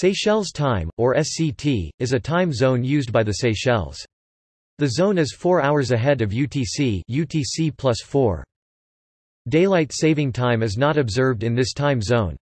Seychelles Time, or SCT, is a time zone used by the Seychelles. The zone is 4 hours ahead of UTC, UTC plus 4. Daylight saving time is not observed in this time zone.